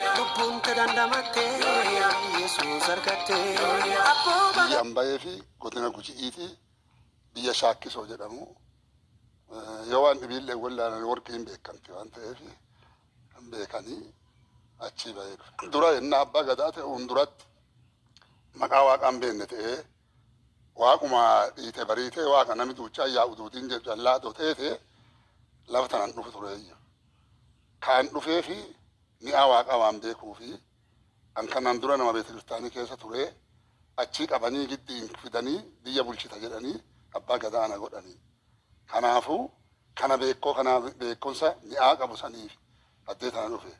Lubbuun biyya ambayee fi godina guji'iiti biyya shaakkisoo jedhamu yoo waan dhibiillee wallaalan warqiin beekamti waan ta'eef kan beekanii achii bahee dhufe. Dura innaa abbaa gadaa ta'uun duratti maqaa waaqaan beekne ta'ee waaquma dhiite bariitee waaqa nami duuchaa yaa'u duutiin jedhu callaa ta'ee lafa tanan dhufu tureeyyu. Kaan dhufee mi'a waaqaa waan beekuu fi kan kanaan dura nama beekta kiristaanii keessa ture achii qabanii giddiin fidanii biyya bulchita jedhanii abbaa gadaana godhanii. Kanaafuu kana beekoo kana beekumsa mi'aa qabu saniif addee tana dhufe.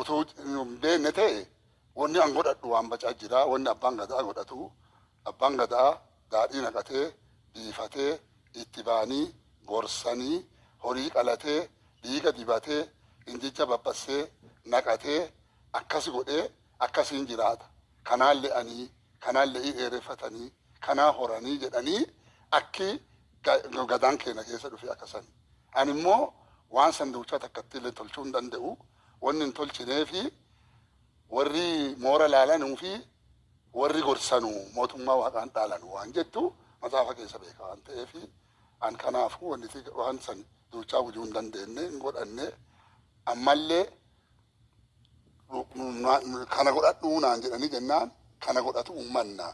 Utuu hin beekne ta'e wanni an godhadhu waan bacaa jira wanni abbaan gadaa godhatu abbaan gadaa daadhii naqatee biifatee itti baanii gorsanii horii qalatee dhiiga dibatee injicha babbassee naqatee akkas godhee akkasiin jiraata. Kanaan le'anii, kanaan le'ii dheereffatanii, kanaa horanii jedhanii akki gadaan keenya keessa dhufe akkasani. Ani immoo waan sanduuchaa takkatti illee tolchuu hin danda'u. Wanni hin tolchinee fi warri moora laalanuu fi warri gorsanuu mootummaa waaqaan dhaalanuu waan jettu maxaafa keessa beeka waan ta'eef an kanaafuu wanni waan san duuchaa hojii hin dandeenye hin godhanne ammallee kana godhadhuu naan jedhanii jennaan kana godhatu uummanna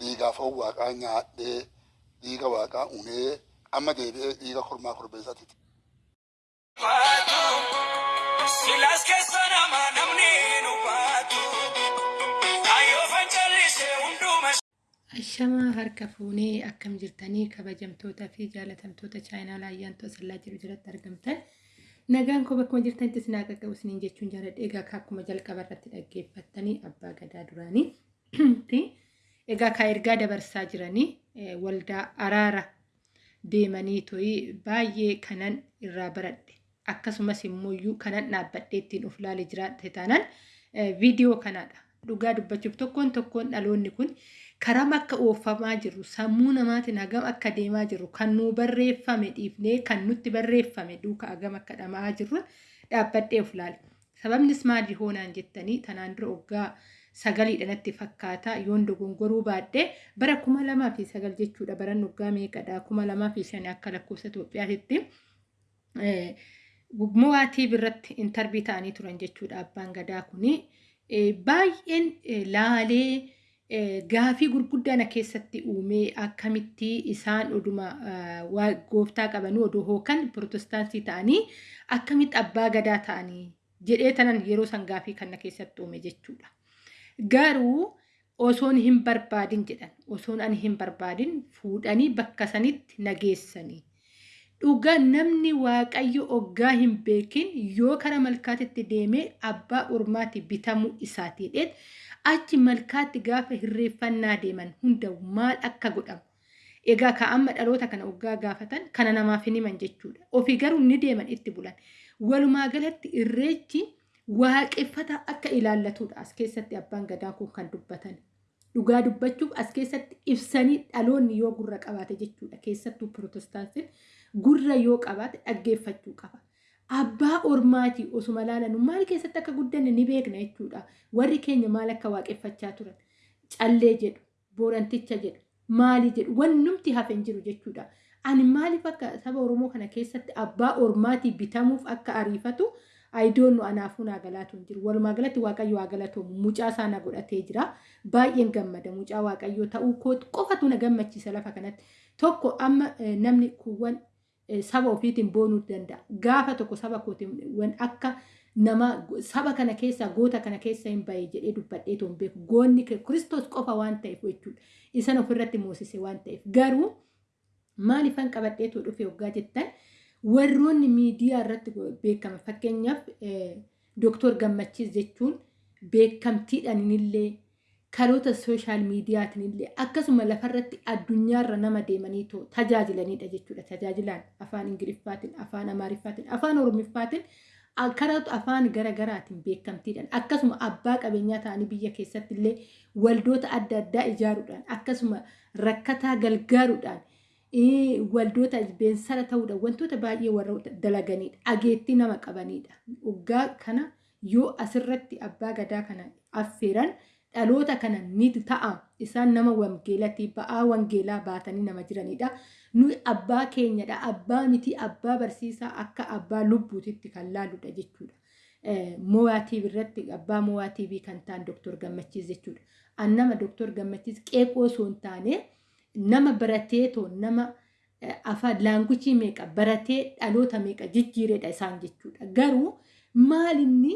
dhiigaa foon waaqaa nyaadhee dhiiga waaqaa unee amma deebi'ee dhiiga kormaa korbeessaati. Silaas keessa namni nu baatu Ayyoo fancallisee hunduma Ashamaa harka fuunee akkam jirtanii kabajamtoota fi jaalatamtoota chaayinaa ayyaantu asallaa jiru jalatti argamtan. Nagaan koo bakkuma jirtanitti isin haa qaqqabu isiniin jechuun jaaladha. Egaa akkuma jalqaba irratti dhaggeeffattanii abbaa gadaa duraanii egaa ka ergaa dabarsaa jiranii waldaa araara deemanii to'ii baay'ee kanan irraa baradhe. Akkasumas immoo kanan dhaabbadhee ittiin of ilaalee jiraate taanaan viidiyoo kanaadha. Dhugaa dubbachuuf tokkoon tokkoon dhaloonni kun karam akka oofamaa jiru sammuu namaatiin hagam akka deemaa jiru kan nu barreeffame dhiifnee kan nutti barreeffame duuka hagam akka dhamaa jirru dhaabbadhee of ilaale. Sababnis maali hoonaan jettanii tanaan dura waggaa sagaliidha natti fakkaata yoon dogongoruu baadhee bara kuma lamaa fi sagal jechuudha baran waggaa meeqadha kuma lamaa fi shanii akka lakkoofsa Itoophiyaatti. Mo'aatii birratti intarbii ta'anii turan jechuudha abbaan gadaa kuni. Baay'een laalee gaafii gurguddaan keessatti uumee akkamitti isaan oduma gooftaa qabanii odoo hookan pirotestaantii ta'anii akkamitti abbaa gadaa ta'anii jedhee tanan yeroo san gaafii kana keessatti uume jechuudha. Garuu osoon hin barbaadin jedhan osoon ani hin barbaadin fuudhanii bakka sanitti nageessanii. Dhugaa namni waaqayyo oggaa hin beekin yoo kara malkaatitti deemee abbaa ormaatti bitamuu isaatiidhaan achi malkaatti gaafa hirreeffannaa deeman hunda maal akka godhamu. Egaa ka amma dhaloota kana oggaa gaafatan kana namaaf hin himan jechuudha. Ofii garuu ni deeman itti bulan. Walumaa galatti irreechi waaqeffata akka ilaallatudha as keessatti abbaan gadaa kun kan dubbatan. Dhugaa dubbachuuf as keessatti ibsanii dhaloonni yoo gurra qabaate jechuudha. Keessattuu pirotestaantiin gurra yoo qabaate dhaggeeffachuu qaba. Abbaa ormaatii osuma laalanu maal keessatti akka guddanne ni beekna jechuudha. Warri keenya maal akka waaqeffachaa turan. Callee jedhu, booranticha jedhu, maali jedhu, wannumti hafe hin jiru jechuudha. Ani maaliif akka saba Oromoo kana keessatti abbaa ormaatii bitamuuf akka ariifatu ayidoonnu anaafuu naa galaatu hin jiru. Walumaa galatti Waaqayyo haa galatoomuu. Mucaa isaa na godhatee jira. Baay'een gammada. Mucaa Waaqayyoo ta'uu qofatu na gammachiisa lafa kanatti. Tokko amma namni kuuwwan saba ofiitiin boonuu danda'a. Gaafa tokko saba kootiin akka nama saba kana keessa goota kana keessa hin bahe jedhee dubbadhee toon beeku. Goonni Kiristoos qofa waan ta'eef jechuudha. Isan ofirratti moosise waan ta'eef. Garuu maaliifan qabadheetu dhufe waggaa jettan warroonni miidiyaa irratti beekama. Fakkeenyaaf Dooktor Gammachiis jechuun beekamtiidhaan illee karoota sooshaal miidiyaatiin illee akkasuma lafarratti addunyaarra nama deemanii tajaajilanidha jechuudha. Tajaajilaan afaan Ingiliffaatiin, afaan Amaariffaatiin, afaan Oromiffaatiin karoota afaan garaagaraatiin beekamtiidhaan akkasuma abbaa qabeenyaa ta'anii biyya keessatti illee waldoota adda addaa ijaaruudhaan akkasuma rakkataa gargaaruudhaan waldoota beensara ta'uudhaan wantoota baay'ee warra dalaganidha. Ageettii nama qabanidha. Waggaa kana yoo asirratti abbaa gadaa kana affeeran dhaloota kana ni ta'a isaan nama wangeelatii ba'aa wangeelaa baatanii nama jiranidha. Nuyi abbaa keenyadha abbaa miti abbaa barsiisaa akka abbaa lubbuutitti kan laalludha jechuudha. Mo'aatii irratti abbaa mo'aatii kan ta'an Dooktor Gammachiis jechuudha. An nama Dooktor Gammachiis qeeqoo osoo hin taane nama barateetoo nama afaan laanguchii meeqa baratee dhaloota meeqa jijjiiredha isaan jechuudha. Garuu maal inni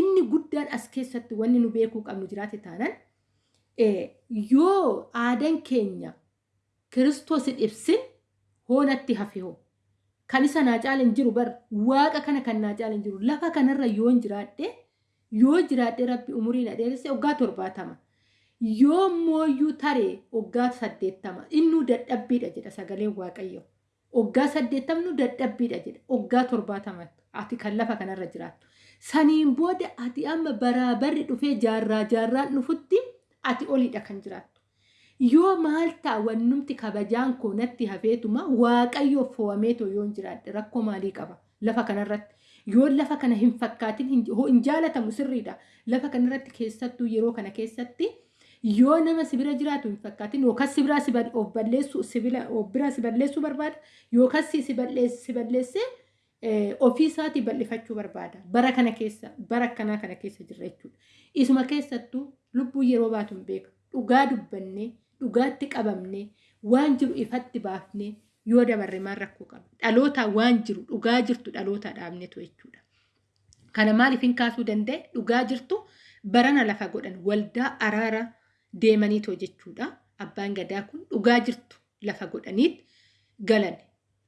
inni guddaan as keessatti wanni nu beekuu qabnu jiraate taanan yoo aadaan keenya kiristoos hin ibsin hoonatti hafe hoo. Kan isa naa caalan jiru bar waaqa kana kan naa caalan jiru lafa kanarra yoo jiraadhe yoo jiraadhe rabbi umurii na dheeresse waggaa torbaatama. Yoo mooyyuu taree waggaa saddeettama innuu dadhabbiidha jedha sagaleen waaqayyo. Waggaa saddeettamnu dadhabbiidha jedha waggaa torbaatama ati kan lafa kanarra jiraattu. Saniin booda ati amma baraabarri dhufee jaarraa jaarraan dhufutti ati oliidha kan jiraattu. Yoo maal ta'a wannumti kabajaan koo natti hafeetuma waaqayyo foo'ameetoo yoo hin jiraadhe rakkoo maalii qaba lafa kanarratti. Yoo lafa kana hin fakkaatin hin jaalatamu sirriidha. Lafa kanarratti keessattuu yeroo kana keessatti yoo nama sibira jiraatu hin fakkaatin yookaan sibiraa of balleessu of bira si balleessuu barbaada yookaan si balleessee ofii isaatii bal'ifachuu barbaada. Bara kana keessa bara akkanaa kana keessa jirra jechuudha. Isuma keessattuu lubbuu yeroo baatu hin beeku. Dhugaa dubbannee dhugaatti qabamnee waan jiru ifatti baafnee yoo dabarre maal rakkoo qaba. Dhaloota waan jiru dhugaa jirtu dhaloota dhaabnetu jechuudha. Kana maaliif hin kaasuu danda'e dhugaa jirtu barana lafa godhan waldaa araara deemaniitoo jechuudha. Abbaan gadaa kun dhugaa jirtu lafa godhaniit galan.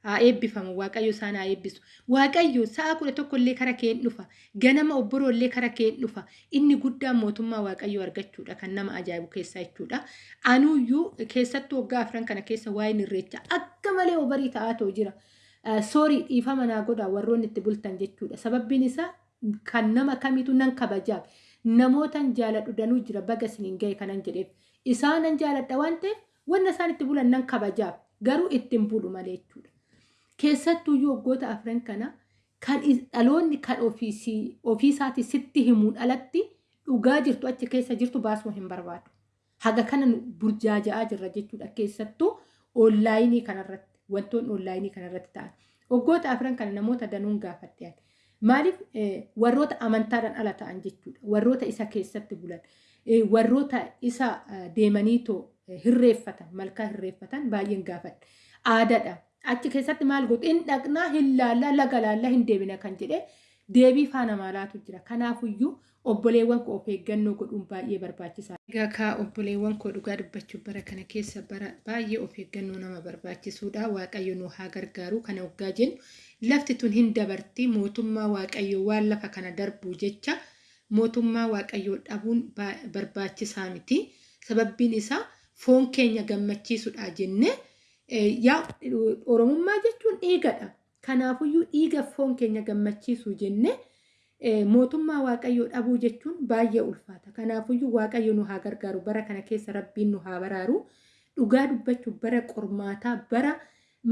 Haa eebbifamu waaqayyo isaan haa eebbisu. Waaqayyo sa'a kudha tokko illee kara keen dhufa. Ganama obboroo illee kara keen dhufa. Inni guddaan mootummaa waaqayyo argachuudha kan nama ajaa'ibu keessaa jechuudha. Anuyyuu keessattuu waggaa afran kana keessa waa'een irreecha akka malee obarii ta'aatoo jira. Soorii dhiifama naa godhaa warroonni itti bultan jechuudha. Sababbiin isaa kan nama kamitu nan kabajaaf. Namootan jaaladhu danuu jira baga isiniin gahe kanan jedheef. Isaanan jaaladha waan ta'eef wanna isaan itti bulan nan kabajaaf. Garuu ittiin bulu malee jechuudha. Keessattuuyyuu waggoota afran kana kan dhaloonni kan ofiisaatii sitti himuun alatti dhugaa jirtu achi keessa jirtu baasuu hin barbaadu. Haga kana burjaaja'aa jirra jechuudha. Keessattuu oonlaayinii kanarratti wantoonni oonlaayinii kanarratti ta'an. Waggoota afran kana namoota danuun gaafadhe. Maaliif warroota amantaadhaan ala ta'an jechuudha. Warroota isa keessatti bulan. Warroota isa deemaniitoo hirreeffatan malkaa hirreeffatan baay'een gaafadhe. Aadaadha. Achi keessatti maal godhu hin dhaqnaa hin laallaa laga laallaa hin deebina kan jedhe deebii faana maalaatu jira. Kanaafuyyuu obboleewwan koo of eeggannoo godhuun baay'ee barbaachisaa. Egaa kaa obboleewwan koo dhugaa dubbachuuf bara kana keessa bara baay'ee of eeggannoo nama barbaachisuudha. Waaqayyo nu haa gargaaru kana waggaa jennu lafti tun hin dabarti mootummaa waaqayyo waan lafa kana darbuu jecha mootummaa waaqayyoo dhabuun barbaachisaa miti. Sababbiin isaa foon keenya gammachiisuudha jennee yaa oromummaa jechuun dhiigadha. Kanaafuyyuu dhiiga foon keenya gammachiisuu jennee mootummaa waaqayyoo dhabuu jechuun baay'ee ulfaata. Kanaafuyyuu waaqayyo nu haa gargaaru bara kana keessa rabbiin nu haa baraaru. Dhugaa dubbachuuf bara qormaataa bara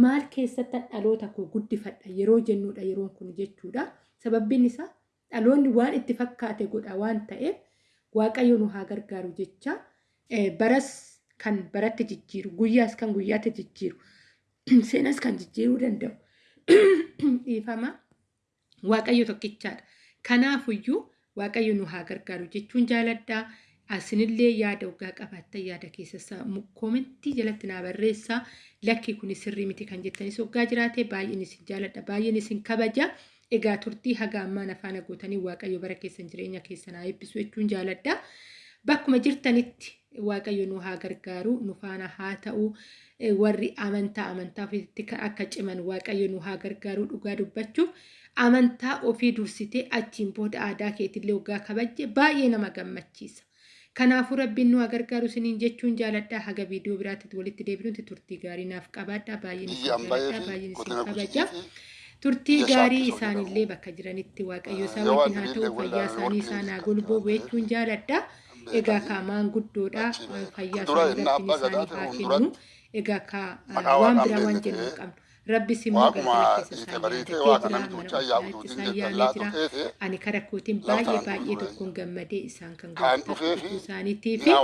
maal keessatti dhaloota koo guddifadha yeroo jennuudha yeroon kun jechuudha. Sababbiin isaa dhaloonni waan itti fakkaate godha waan ta'eef waaqayyo nu haa gargaaru jecha baras kan baratti jijjiiru guyyaas kan guyyaatti jijjiiru seenas kan jijjiiruu danda'u dhiifama waaqayyo tokkichaadha. Kanaafuyyuu waaqayyo nu haa gargaaru jechuun jaaladhaa. Asinillee yaada waggaa qabaattan yaada keessaa koomentii jalatti naa barreessaa. Lakki kun sirrii miti kan jettanis waggaa jiraate baay'een isin jaaladha baay'een isin kabaja. Egaa turtii haga ammaan afaan gootanii waaqayyo bara keessan jireenya keessan haa eebbisu jechuun jaaladha. Bakkuma jirtanitti waaqayyo nu haa gargaaru nu faana haa ta'u warri amantaa amantaa ofiitti akka ciman waaqayyo nu haa gargaaru dhugaa dubbachuuf amantaa ofii dursitee achiin booda aadaa keetillee waggaa kabajje baay'ee nama gammachiisa. Kanaafuu rabbiin nu gargaaru isiniin jechuun jaaladhaa haga viidiyoo biraatti walitti deebinutti turtii gaarii naaf qabaadhaa baay'een isin kabaja. Turtii gaarii isaanillee bakka jiranitti waaqayyo isaa wajjin haa ta'u fayyaa isaanii isaan haa golboobu jechuun jaaladhaa. Egaa kaa maanguddoodha fayyaa isaanii rabbiin isaanii haa kennu. Egaa kaa waan biraa waan jennu hin qabnu. rabbis immoo Waaquma galgala keessa isaan waaqa jira ani karaa kootiin baay'ee baay'ee tokkoon gammadee isaan kan fi isaaniitii fi